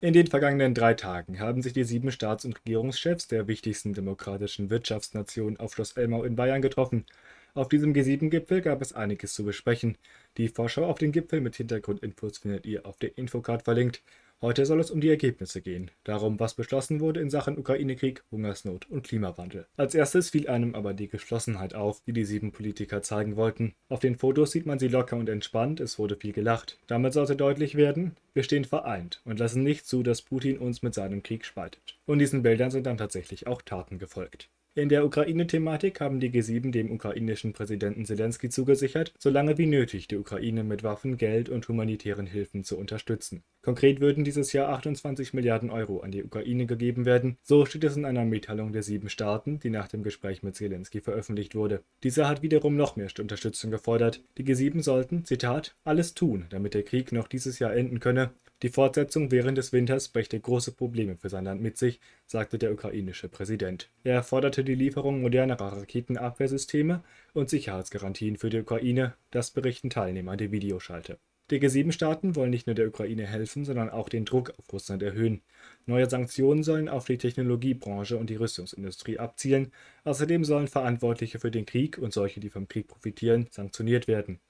In den vergangenen drei Tagen haben sich die sieben Staats- und Regierungschefs der wichtigsten demokratischen Wirtschaftsnationen auf Schloss Elmau in Bayern getroffen. Auf diesem G7-Gipfel gab es einiges zu besprechen. Die Vorschau auf den Gipfel mit Hintergrundinfos findet ihr auf der Infocard verlinkt. Heute soll es um die Ergebnisse gehen, darum, was beschlossen wurde in Sachen Ukraine-Krieg, Hungersnot und Klimawandel. Als erstes fiel einem aber die Geschlossenheit auf, die die sieben Politiker zeigen wollten. Auf den Fotos sieht man sie locker und entspannt, es wurde viel gelacht. Damit sollte deutlich werden, wir stehen vereint und lassen nicht zu, dass Putin uns mit seinem Krieg spaltet. Und diesen Bildern sind dann tatsächlich auch Taten gefolgt. In der Ukraine-Thematik haben die G7 dem ukrainischen Präsidenten Zelensky zugesichert, so lange wie nötig die Ukraine mit Waffen, Geld und humanitären Hilfen zu unterstützen. Konkret würden dieses Jahr 28 Milliarden Euro an die Ukraine gegeben werden, so steht es in einer Mitteilung der sieben Staaten, die nach dem Gespräch mit Zelensky veröffentlicht wurde. Dieser hat wiederum noch mehr Unterstützung gefordert. Die G7 sollten, Zitat, alles tun, damit der Krieg noch dieses Jahr enden könne die Fortsetzung während des Winters brächte große Probleme für sein Land mit sich, sagte der ukrainische Präsident. Er forderte die Lieferung modernerer Raketenabwehrsysteme und Sicherheitsgarantien für die Ukraine, das berichten Teilnehmer der Videoschalte. Die G7-Staaten wollen nicht nur der Ukraine helfen, sondern auch den Druck auf Russland erhöhen. Neue Sanktionen sollen auf die Technologiebranche und die Rüstungsindustrie abzielen. Außerdem sollen Verantwortliche für den Krieg und solche, die vom Krieg profitieren, sanktioniert werden.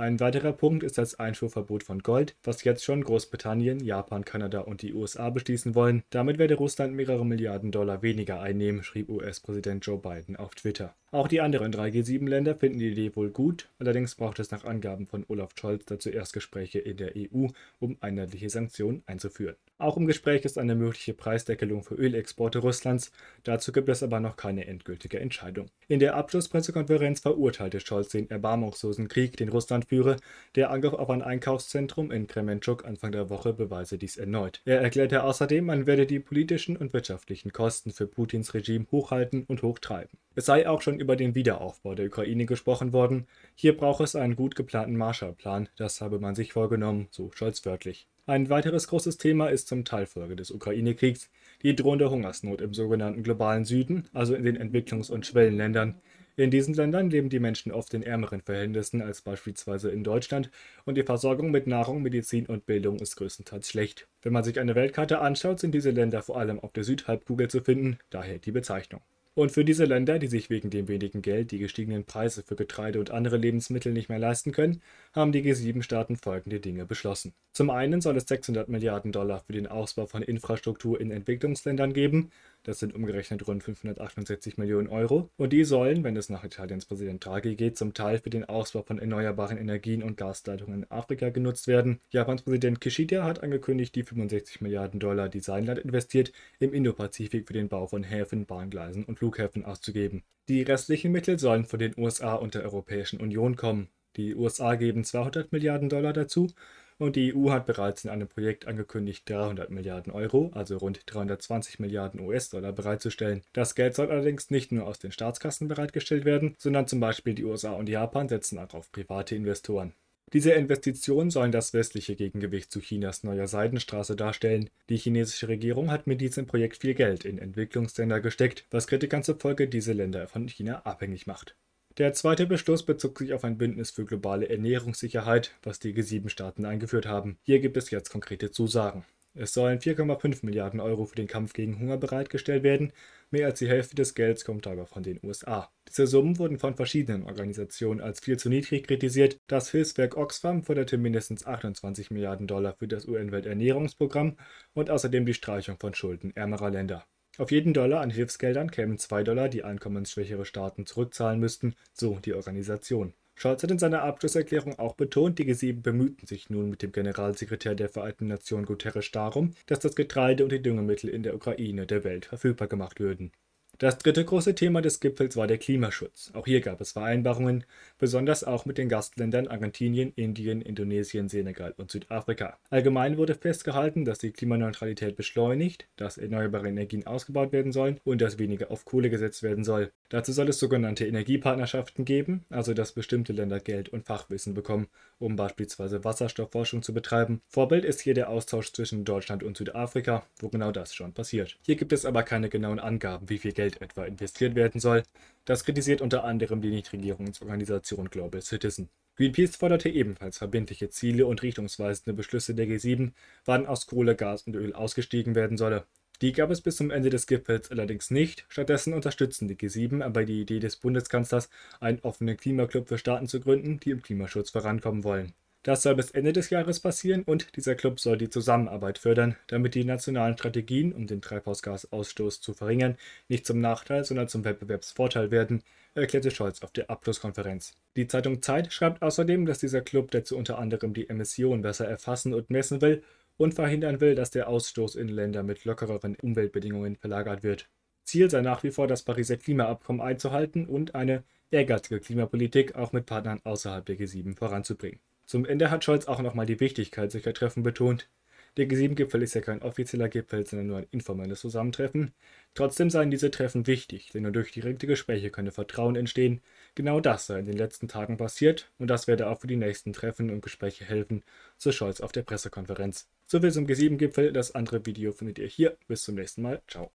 Ein weiterer Punkt ist das Einfuhrverbot von Gold, was jetzt schon Großbritannien, Japan, Kanada und die USA beschließen wollen. Damit werde Russland mehrere Milliarden Dollar weniger einnehmen, schrieb US-Präsident Joe Biden auf Twitter. Auch die anderen drei G7-Länder finden die Idee wohl gut, allerdings braucht es nach Angaben von Olaf Scholz dazu erst Gespräche in der EU, um einheitliche Sanktionen einzuführen. Auch im Gespräch ist eine mögliche Preisdeckelung für Ölexporte Russlands, dazu gibt es aber noch keine endgültige Entscheidung. In der Abschlusspressekonferenz verurteilte Scholz den erbarmungslosen Krieg, den Russland führe. Der Angriff auf ein Einkaufszentrum in Kremenchuk Anfang der Woche beweise dies erneut. Er erklärte außerdem, man werde die politischen und wirtschaftlichen Kosten für Putins Regime hochhalten und hochtreiben. Es sei auch schon über den Wiederaufbau der Ukraine gesprochen worden. Hier brauche es einen gut geplanten Marshallplan, das habe man sich vorgenommen, so Scholz wörtlich. Ein weiteres großes Thema ist zum Teil Folge des Ukraine-Kriegs die drohende Hungersnot im sogenannten globalen Süden, also in den Entwicklungs- und Schwellenländern. In diesen Ländern leben die Menschen oft in ärmeren Verhältnissen als beispielsweise in Deutschland und die Versorgung mit Nahrung, Medizin und Bildung ist größtenteils schlecht. Wenn man sich eine Weltkarte anschaut, sind diese Länder vor allem auf der Südhalbkugel zu finden, daher die Bezeichnung. Und für diese Länder, die sich wegen dem wenigen Geld die gestiegenen Preise für Getreide und andere Lebensmittel nicht mehr leisten können, haben die G7-Staaten folgende Dinge beschlossen. Zum einen soll es 600 Milliarden Dollar für den Ausbau von Infrastruktur in Entwicklungsländern geben, das sind umgerechnet rund 568 Millionen Euro, und die sollen, wenn es nach Italiens Präsident Draghi geht, zum Teil für den Ausbau von erneuerbaren Energien und Gasleitungen in Afrika genutzt werden. Japans Präsident Kishida hat angekündigt, die 65 Milliarden Dollar, die sein Land investiert, im Indopazifik für den Bau von Häfen, Bahngleisen und Flughäfen auszugeben. Die restlichen Mittel sollen von den USA und der Europäischen Union kommen. Die USA geben 200 Milliarden Dollar dazu und die EU hat bereits in einem Projekt angekündigt, 300 Milliarden Euro, also rund 320 Milliarden US-Dollar bereitzustellen. Das Geld soll allerdings nicht nur aus den Staatskassen bereitgestellt werden, sondern zum Beispiel die USA und Japan setzen auch auf private Investoren. Diese Investitionen sollen das westliche Gegengewicht zu Chinas neuer Seidenstraße darstellen. Die chinesische Regierung hat mit diesem Projekt viel Geld in Entwicklungsländer gesteckt, was Kritikern zufolge diese Länder von China abhängig macht. Der zweite Beschluss bezog sich auf ein Bündnis für globale Ernährungssicherheit, was die G7-Staaten eingeführt haben. Hier gibt es jetzt konkrete Zusagen. Es sollen 4,5 Milliarden Euro für den Kampf gegen Hunger bereitgestellt werden. Mehr als die Hälfte des Gelds kommt aber von den USA. Diese Summen wurden von verschiedenen Organisationen als viel zu niedrig kritisiert. Das Hilfswerk Oxfam forderte mindestens 28 Milliarden Dollar für das UN-Welternährungsprogramm und außerdem die Streichung von Schulden ärmerer Länder. Auf jeden Dollar an Hilfsgeldern kämen 2 Dollar, die einkommensschwächere Staaten zurückzahlen müssten, so die Organisation. Scholz hat in seiner Abschlusserklärung auch betont, die G7 bemühten sich nun mit dem Generalsekretär der Vereinten Nationen Guterres darum, dass das Getreide und die Düngemittel in der Ukraine der Welt verfügbar gemacht würden. Das dritte große Thema des Gipfels war der Klimaschutz. Auch hier gab es Vereinbarungen, besonders auch mit den Gastländern Argentinien, Indien, Indonesien, Senegal und Südafrika. Allgemein wurde festgehalten, dass die Klimaneutralität beschleunigt, dass erneuerbare Energien ausgebaut werden sollen und dass weniger auf Kohle gesetzt werden soll. Dazu soll es sogenannte Energiepartnerschaften geben, also dass bestimmte Länder Geld und Fachwissen bekommen, um beispielsweise Wasserstoffforschung zu betreiben. Vorbild ist hier der Austausch zwischen Deutschland und Südafrika, wo genau das schon passiert. Hier gibt es aber keine genauen Angaben, wie viel Geld Geld etwa investiert werden soll. Das kritisiert unter anderem die Nichtregierungsorganisation Global Citizen. Greenpeace forderte ebenfalls verbindliche Ziele und richtungsweisende Beschlüsse der G7, wann aus Kohle, Gas und Öl ausgestiegen werden solle. Die gab es bis zum Ende des Gipfels allerdings nicht. Stattdessen unterstützen die G7 aber die Idee des Bundeskanzlers, einen offenen Klimaclub für Staaten zu gründen, die im Klimaschutz vorankommen wollen. Das soll bis Ende des Jahres passieren und dieser Club soll die Zusammenarbeit fördern, damit die nationalen Strategien, um den Treibhausgasausstoß zu verringern, nicht zum Nachteil, sondern zum Wettbewerbsvorteil werden, erklärte Scholz auf der Abschlusskonferenz. Die Zeitung Zeit schreibt außerdem, dass dieser Club dazu unter anderem die Emissionen besser erfassen und messen will und verhindern will, dass der Ausstoß in Länder mit lockereren Umweltbedingungen verlagert wird. Ziel sei nach wie vor, das Pariser Klimaabkommen einzuhalten und eine ehrgeizige Klimapolitik auch mit Partnern außerhalb der G7 voranzubringen. Zum Ende hat Scholz auch nochmal die Wichtigkeit solcher Treffen betont. Der G7-Gipfel ist ja kein offizieller Gipfel, sondern nur ein informelles Zusammentreffen. Trotzdem seien diese Treffen wichtig, denn nur durch direkte Gespräche könne Vertrauen entstehen. Genau das sei in den letzten Tagen passiert und das werde auch für die nächsten Treffen und Gespräche helfen, so Scholz auf der Pressekonferenz. So viel zum G7-Gipfel. Das andere Video findet ihr hier. Bis zum nächsten Mal. Ciao.